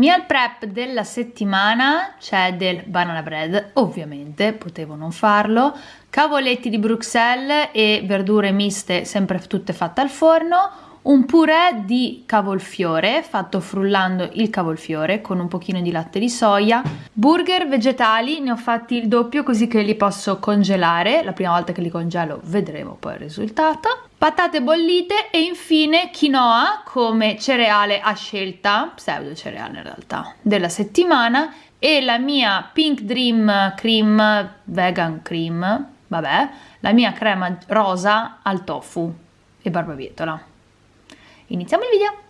Meal prep della settimana c'è del banana bread, ovviamente potevo non farlo, cavoletti di Bruxelles e verdure miste sempre tutte fatte al forno, un purè di cavolfiore fatto frullando il cavolfiore con un pochino di latte di soia, burger vegetali, ne ho fatti il doppio così che li posso congelare, la prima volta che li congelo vedremo poi il risultato, patate bollite e infine quinoa come cereale a scelta, pseudo cereale in realtà, della settimana. E la mia Pink Dream Cream Vegan Cream, vabbè, la mia crema rosa al tofu e barbabietola. Iniziamo il video!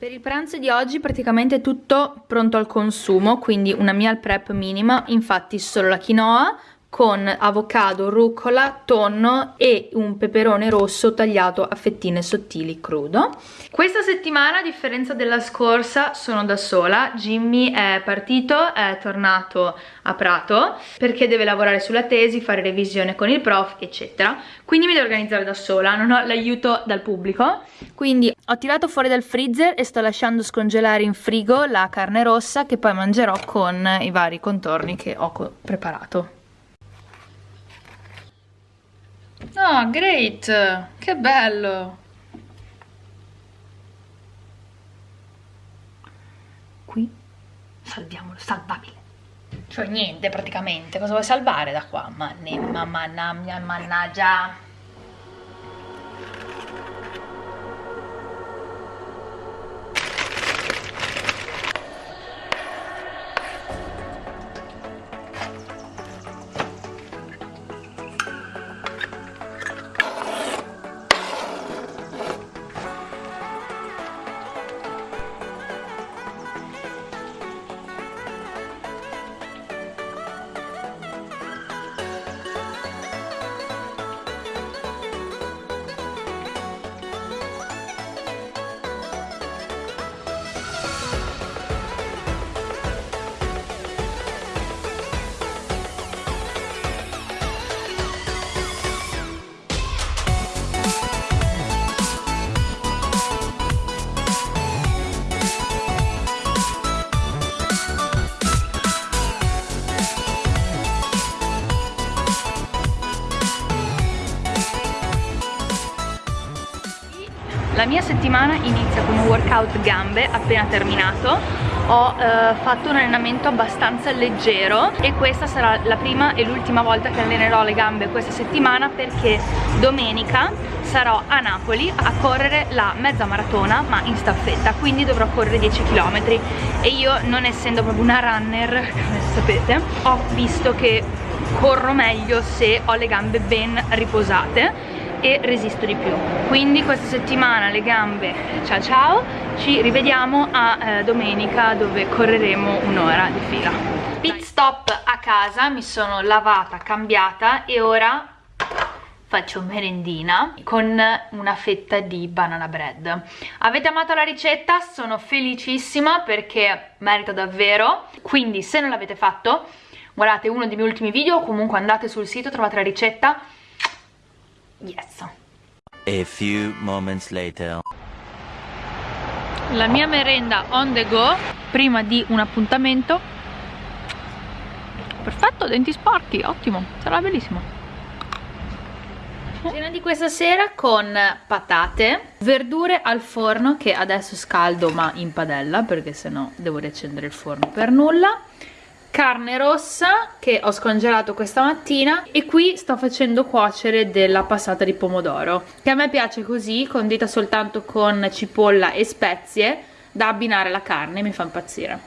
Per il pranzo di oggi praticamente tutto pronto al consumo, quindi una meal prep minima, infatti solo la quinoa, con avocado, rucola, tonno e un peperone rosso tagliato a fettine sottili crudo. Questa settimana, a differenza della scorsa, sono da sola. Jimmy è partito, è tornato a Prato perché deve lavorare sulla tesi, fare revisione con il prof, eccetera. Quindi mi devo organizzare da sola, non ho l'aiuto dal pubblico. Quindi ho tirato fuori dal freezer e sto lasciando scongelare in frigo la carne rossa che poi mangerò con i vari contorni che ho preparato. Oh, great! Che bello! Qui salviamolo, salvabile. Cioè niente praticamente, cosa vuoi salvare da qua? Ma ne, ma, mannaggia. La mia settimana inizia con un workout gambe appena terminato. Ho eh, fatto un allenamento abbastanza leggero e questa sarà la prima e l'ultima volta che allenerò le gambe questa settimana perché domenica sarò a Napoli a correre la mezza maratona ma in staffetta quindi dovrò correre 10 km e io non essendo proprio una runner come sapete ho visto che corro meglio se ho le gambe ben riposate e resisto di più. Quindi questa settimana le gambe ciao ciao ci rivediamo a eh, domenica dove correremo un'ora di fila. Pit stop a casa mi sono lavata cambiata e ora faccio merendina con una fetta di banana bread. Avete amato la ricetta? sono felicissima perché merita davvero. Quindi se non l'avete fatto guardate uno dei miei ultimi video comunque andate sul sito trovate la ricetta Yes. A few moments later. La mia merenda on the go prima di un appuntamento. Perfetto, denti sporchi, ottimo, sarà bellissimo. Cena di questa sera con patate, verdure al forno che adesso scaldo ma in padella perché sennò devo riaccendere il forno per nulla carne rossa che ho scongelato questa mattina e qui sto facendo cuocere della passata di pomodoro che a me piace così, condita soltanto con cipolla e spezie da abbinare alla carne, mi fa impazzire.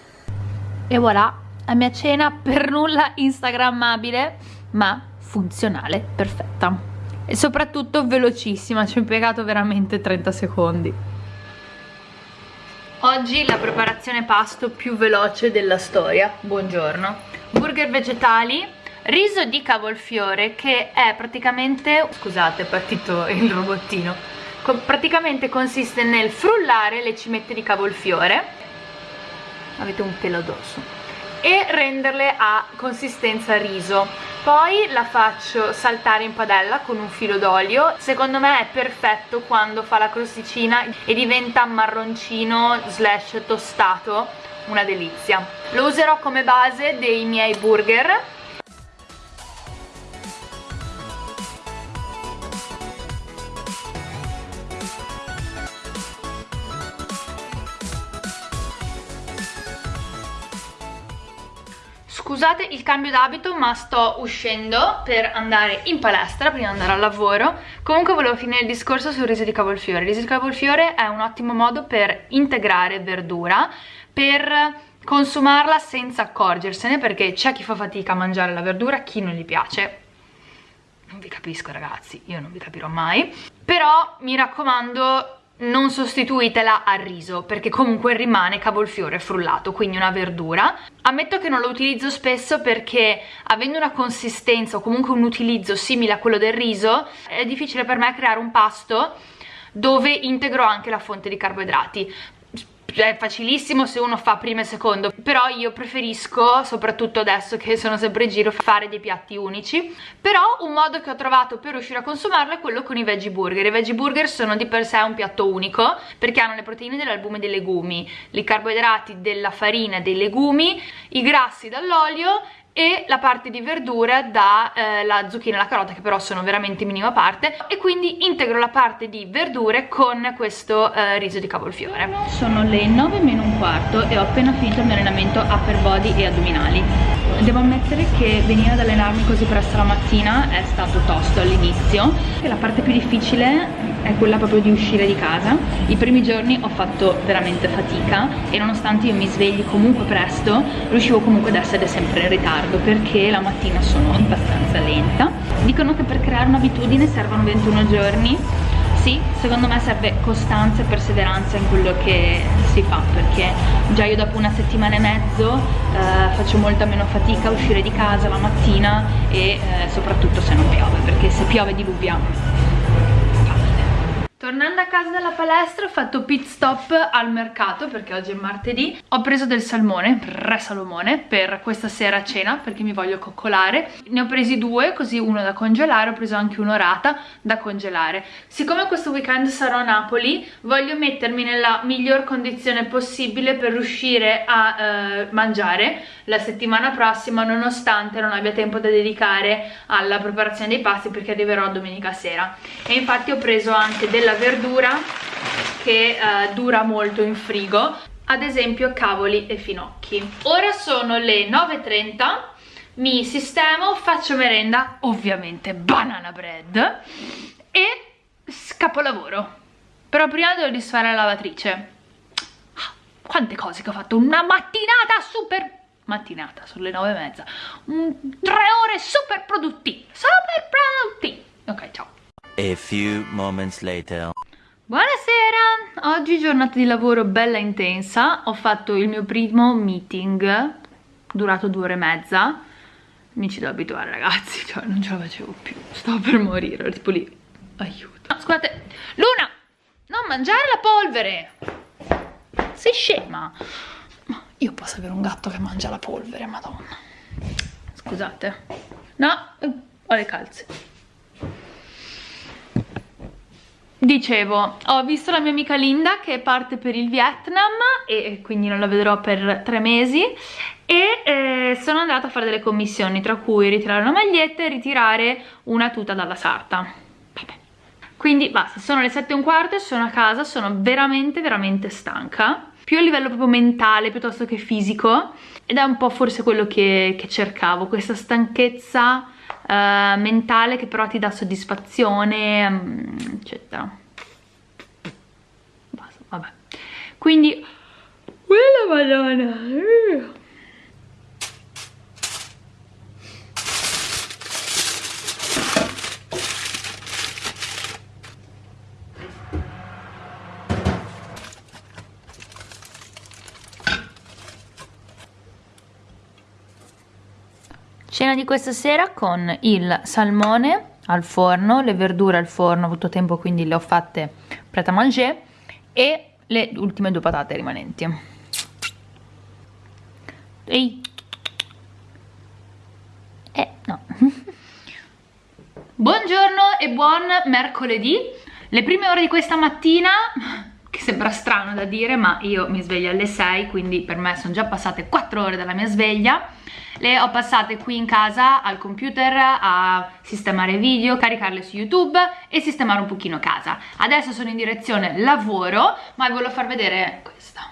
E voilà, la mia cena per nulla instagrammabile ma funzionale, perfetta. E soprattutto velocissima, ci ho impiegato veramente 30 secondi Oggi la preparazione pasto più veloce della storia. Buongiorno. Burger vegetali, riso di cavolfiore che è praticamente... Scusate, è partito il robottino. Praticamente consiste nel frullare le cimette di cavolfiore. Avete un pelo addosso e renderle a consistenza riso poi la faccio saltare in padella con un filo d'olio. Secondo me è perfetto quando fa la crosticina e diventa marroncino slash tostato. Una delizia. Lo userò come base dei miei burger Scusate il cambio d'abito ma sto uscendo per andare in palestra prima di andare al lavoro. Comunque volevo finire il discorso sul riso di cavolfiore. Il riso di cavolfiore è un ottimo modo per integrare verdura Per consumarla senza accorgersene Perché c'è chi fa fatica a mangiare la verdura, chi non gli piace. Non vi capisco ragazzi, io non vi capirò mai. Però mi raccomando non sostituitela al riso perché comunque rimane cavolfiore frullato quindi una verdura. Ammetto che non lo utilizzo spesso perché avendo una consistenza o comunque un utilizzo simile a quello del riso è difficile per me creare un pasto dove integro anche la fonte di carboidrati è facilissimo se uno fa primo e secondo però io preferisco soprattutto adesso che sono sempre in giro fare dei piatti unici. Però un modo che ho trovato per riuscire a consumarlo è quello con i veggie burger. I veggie burger sono di per sé un piatto unico perché hanno le proteine dell'albume dei legumi i carboidrati della farina dei legumi i grassi dall'olio e la parte di verdura dalla eh, zucchina e la carota che però sono veramente minima parte e quindi integro la parte di verdure con questo eh, riso di cavolfiore. Sono le 9 meno un quarto e ho appena finito il mio allenamento upper body e addominali. Devo ammettere che venire ad allenarmi così presto la mattina è stato tosto all'inizio. La parte più difficile è quella proprio di uscire di casa. I primi giorni ho fatto veramente fatica e nonostante io mi svegli comunque presto riuscivo comunque ad essere sempre in ritardo ritardo perché la mattina sono abbastanza lenta. Dicono che per creare un'abitudine servono 21 giorni. Sì, secondo me serve costanza e perseveranza in quello che si fa perché già io dopo una settimana e mezzo eh, faccio molta meno fatica a uscire di casa la mattina e eh, soprattutto se non piove perché se piove diluvia Tornando a casa dalla palestra ho fatto pit stop al mercato perché oggi è martedì. Ho preso del salmone, re salomone, per questa sera a cena perché mi voglio coccolare. Ne ho presi due, così uno da congelare, ho preso anche un'orata da congelare. Siccome questo weekend sarò a Napoli voglio mettermi nella miglior condizione possibile per riuscire a eh, mangiare. La settimana prossima nonostante non abbia tempo da dedicare alla preparazione dei pasti perché arriverò domenica sera. E infatti ho preso anche della della verdura che uh, dura molto in frigo ad esempio cavoli e finocchi. Ora sono le 9.30 mi sistemo, faccio merenda ovviamente banana bread e scapolavoro. Però prima devo disfare la lavatrice. Ah, quante cose che ho fatto? Una mattinata super mattinata sulle nove e mezza. Mm, tre ore super produttive super produttive ok ciao A few moments later. Buonasera! Oggi giornata di lavoro bella intensa, ho fatto il mio primo meeting, durato due ore e mezza, mi ci devo abituare ragazzi, cioè non ce la facevo più, stavo per morire, tipo lì, aiuto. No, scusate, Luna, non mangiare la polvere, sei scema. Ma io posso avere un gatto che mangia la polvere, madonna. Scusate. No, ho le calze. Dicevo, ho visto la mia amica Linda che parte per il Vietnam e quindi non la vedrò per tre mesi e eh, sono andata a fare delle commissioni tra cui ritirare una maglietta e ritirare una tuta dalla sarta Vabbè. quindi basta, sono le sette e un quarto sono a casa, sono veramente veramente stanca più a livello proprio mentale piuttosto che fisico ed è un po' forse quello che, che cercavo, questa stanchezza uh, mentale che però ti dà soddisfazione um, eccetera. Basta, vabbè. Quindi quella madonna Cena di questa sera con il salmone al forno, le verdure al forno, ho avuto tempo quindi le ho fatte prêt à manger e le ultime due patate rimanenti. Ehi! Eh, no. Buongiorno e buon mercoledì. Le prime ore di questa mattina, che sembra strano da dire, ma io mi sveglio alle 6, quindi per me sono già passate 4 ore dalla mia sveglia le ho passate qui in casa al computer a sistemare video, caricarle su YouTube e sistemare un pochino casa. Adesso sono in direzione lavoro, ma vi voglio far vedere questa.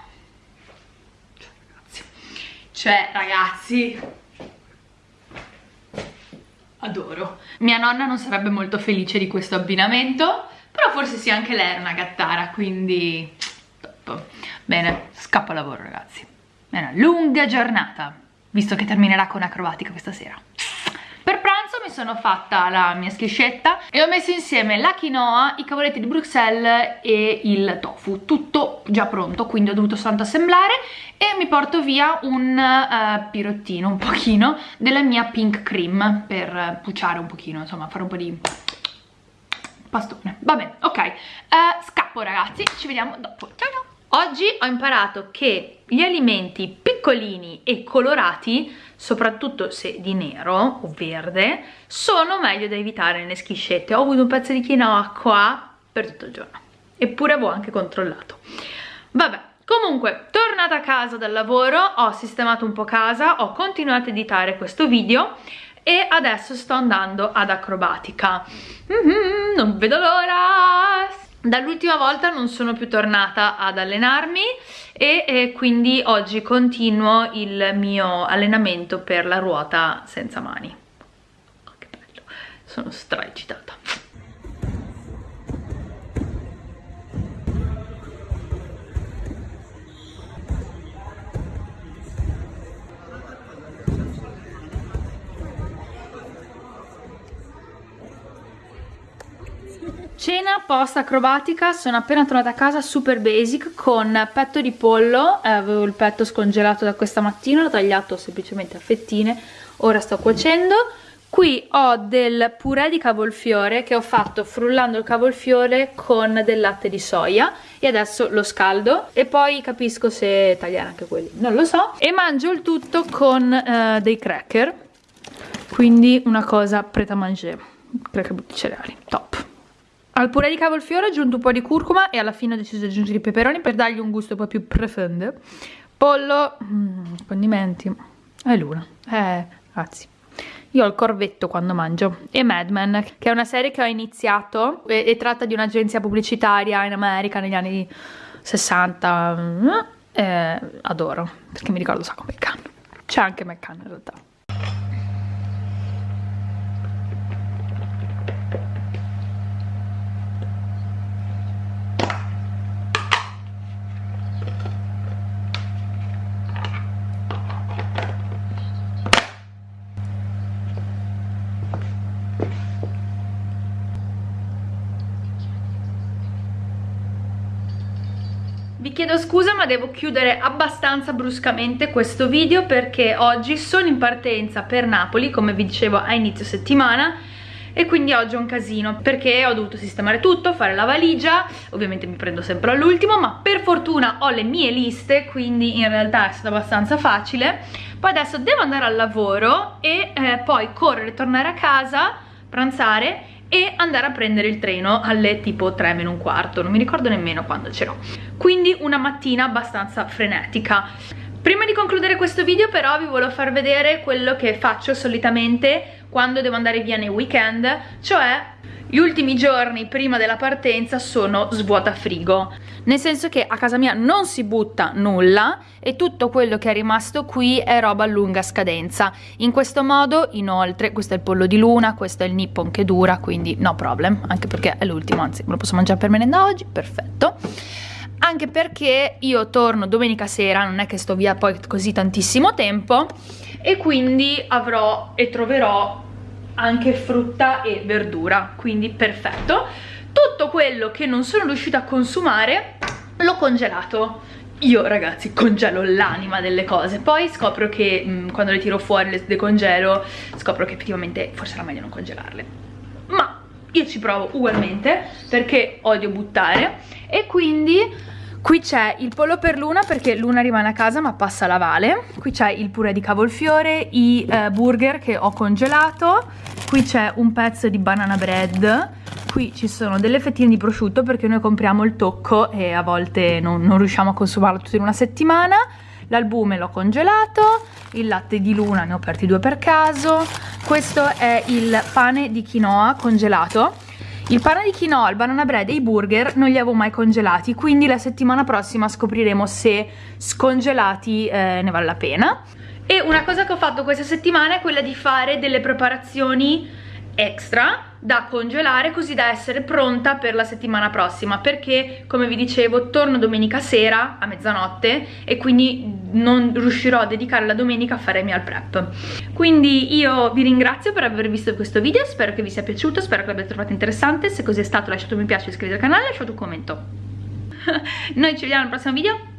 Cioè, ragazzi, adoro. Mia nonna non sarebbe molto felice di questo abbinamento, però forse sì, anche lei era una gattara, quindi top. Bene, scappo a lavoro, ragazzi. È una lunga giornata visto che terminerà con acrobatica questa sera. Per pranzo mi sono fatta la mia schiscetta e ho messo insieme la quinoa, i cavoletti di Bruxelles e il tofu, tutto già pronto, quindi ho dovuto soltanto assemblare e mi porto via un uh, pirottino, un pochino, della mia pink cream per puciare un pochino, insomma fare un po' di pastone. Va bene, ok, uh, scappo ragazzi, ci vediamo dopo, ciao ciao! Oggi ho imparato che gli alimenti piccolini e colorati, soprattutto se di nero o verde, sono meglio da evitare nelle schiscette. Ho avuto un pezzo di quinoa qua per tutto il giorno, eppure avevo anche controllato. Vabbè, comunque, tornata a casa dal lavoro, ho sistemato un po' casa, ho continuato a editare questo video e adesso sto andando ad acrobatica. Mm -hmm, non vedo l'ora! Dall'ultima volta non sono più tornata ad allenarmi e, e, quindi oggi continuo il mio allenamento per la ruota senza mani. Oh, che bello, sono stra eccitata. Cena post acrobatica, sono appena tornata a casa super basic con petto di pollo, eh, avevo il petto scongelato da questa mattina, l'ho tagliato semplicemente a fettine, ora sto cuocendo. Qui ho del purè di cavolfiore che ho fatto frullando il cavolfiore con del latte di soia e adesso lo scaldo e poi capisco se tagliare anche quelli, non lo so. E mangio il tutto con eh, dei cracker, quindi una cosa preta à manger, cracker butti cereali, top. Al purè di cavolfiore ho aggiunto un po' di curcuma e alla fine ho deciso di aggiungere i peperoni per dargli un gusto un po' più profondo. Pollo, mm, condimenti, è l'una. Eh, grazie. Io ho il corvetto quando mangio. E Mad Men, che è una serie che ho iniziato e, e tratta di un'agenzia pubblicitaria in America negli anni 60. Mm, eh, adoro, perché mi ricordo un sacco McCann. C'è anche McCann in realtà. Chiedo scusa ma devo chiudere abbastanza bruscamente questo video perché oggi sono in partenza per Napoli, come vi dicevo a inizio settimana, e quindi oggi è un casino perché ho dovuto sistemare tutto, fare la valigia, ovviamente mi prendo sempre all'ultimo, ma per fortuna ho le mie liste, quindi in realtà è stato abbastanza facile. Poi adesso devo andare al lavoro e eh, poi correre, tornare a casa, pranzare e andare a prendere il treno alle tipo 3 meno un quarto, non mi ricordo nemmeno quando c'ero. Quindi una mattina abbastanza frenetica. Prima di concludere questo video però vi volevo far vedere quello che faccio solitamente quando devo andare via nei weekend, cioè gli ultimi giorni prima della partenza sono svuota frigo. Nel senso che a casa mia non si butta nulla e tutto quello che è rimasto qui è roba a lunga scadenza. In questo modo inoltre questo è il pollo di luna questo è il nippon che dura quindi no problem anche perché è l'ultimo anzi me lo posso mangiare per merenda oggi perfetto. Anche perché io torno domenica sera non è che sto via poi così tantissimo tempo e quindi avrò e troverò anche frutta e verdura, quindi perfetto. Tutto quello che non sono riuscita a consumare l'ho congelato. Io ragazzi congelo l'anima delle cose. Poi scopro che mh, mm, quando le tiro fuori le decongelo scopro che effettivamente forse era meglio non congelarle. Ma io ci provo ugualmente perché odio buttare. E quindi Qui c'è il pollo per Luna perché Luna rimane a casa ma passa la Vale. Qui c'è il purè di cavolfiore, i eh, burger che ho congelato. Qui c'è un pezzo di banana bread. Qui ci sono delle fettine di prosciutto perché noi compriamo il tocco e a volte non, non riusciamo a consumarlo tutto in una settimana. L'albume l'ho congelato, il latte di Luna ne ho aperti due per caso. Questo è il pane di quinoa congelato il pane di quinoa, il banana bread e i burger non li avevo mai congelati, quindi la settimana prossima scopriremo se scongelati eh, ne vale la pena. E una cosa che ho fatto questa settimana è quella di fare delle preparazioni extra da congelare così da essere pronta per la settimana prossima perché come vi dicevo torno domenica sera a mezzanotte e quindi non riuscirò a dedicare la domenica a fare il meal prep. Quindi io vi ringrazio per aver visto questo video spero che vi sia piaciuto spero che l'abbiate trovato interessante se così è stato lasciate un mi piace iscrivetevi al canale e lasciate un commento. Noi ci vediamo al prossimo video